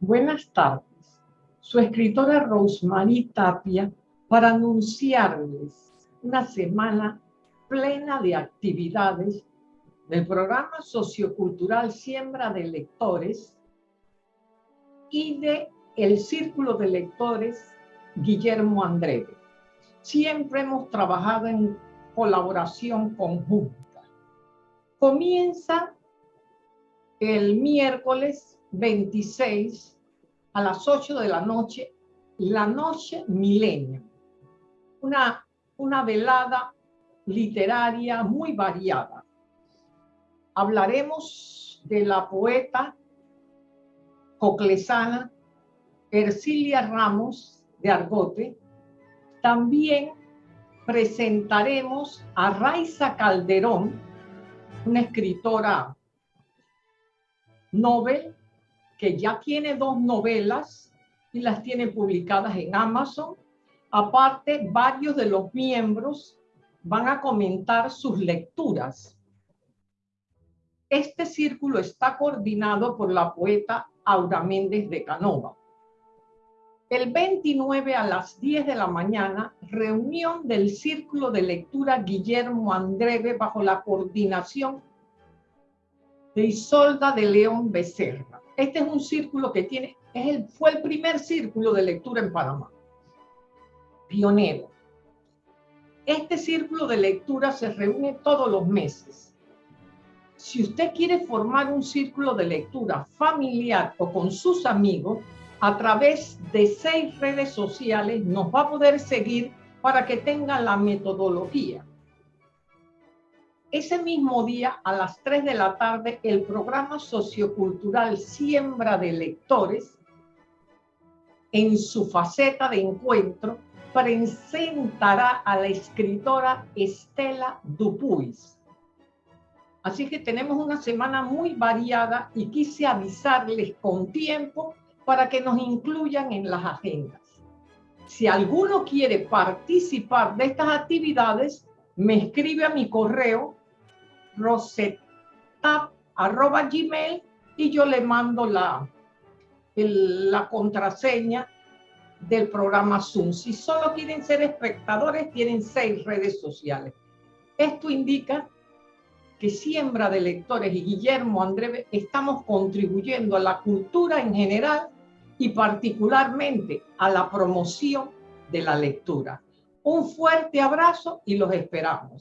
Buenas tardes. Su escritora Rosemary Tapia para anunciarles una semana plena de actividades del programa sociocultural Siembra de Lectores y de el Círculo de Lectores Guillermo Andreve. Siempre hemos trabajado en colaboración conjunta. Comienza el miércoles 26 a las 8 de la noche, la noche milenio. Una, una velada literaria muy variada. Hablaremos de la poeta coclesana Ercilia Ramos de Argote. También presentaremos a Raiza Calderón, una escritora Nobel, que ya tiene dos novelas y las tiene publicadas en Amazon. Aparte, varios de los miembros van a comentar sus lecturas. Este círculo está coordinado por la poeta Aura Méndez de Canova. El 29 a las 10 de la mañana, reunión del Círculo de Lectura Guillermo Andreve bajo la coordinación de Isolda de León Becerra. Este es un círculo que tiene, fue el primer círculo de lectura en Panamá. Pionero. Este círculo de lectura se reúne todos los meses. Si usted quiere formar un círculo de lectura familiar o con sus amigos, a través de seis redes sociales nos va a poder seguir para que tenga la metodología. Ese mismo día, a las 3 de la tarde, el programa sociocultural Siembra de Lectores, en su faceta de encuentro, presentará a la escritora Estela Dupuis. Así que tenemos una semana muy variada y quise avisarles con tiempo para que nos incluyan en las agendas. Si alguno quiere participar de estas actividades, me escribe a mi correo gmail y yo le mando la, la contraseña del programa Zoom. Si solo quieren ser espectadores, tienen seis redes sociales. Esto indica que Siembra de Lectores y Guillermo Andrés estamos contribuyendo a la cultura en general y particularmente a la promoción de la lectura. Un fuerte abrazo y los esperamos.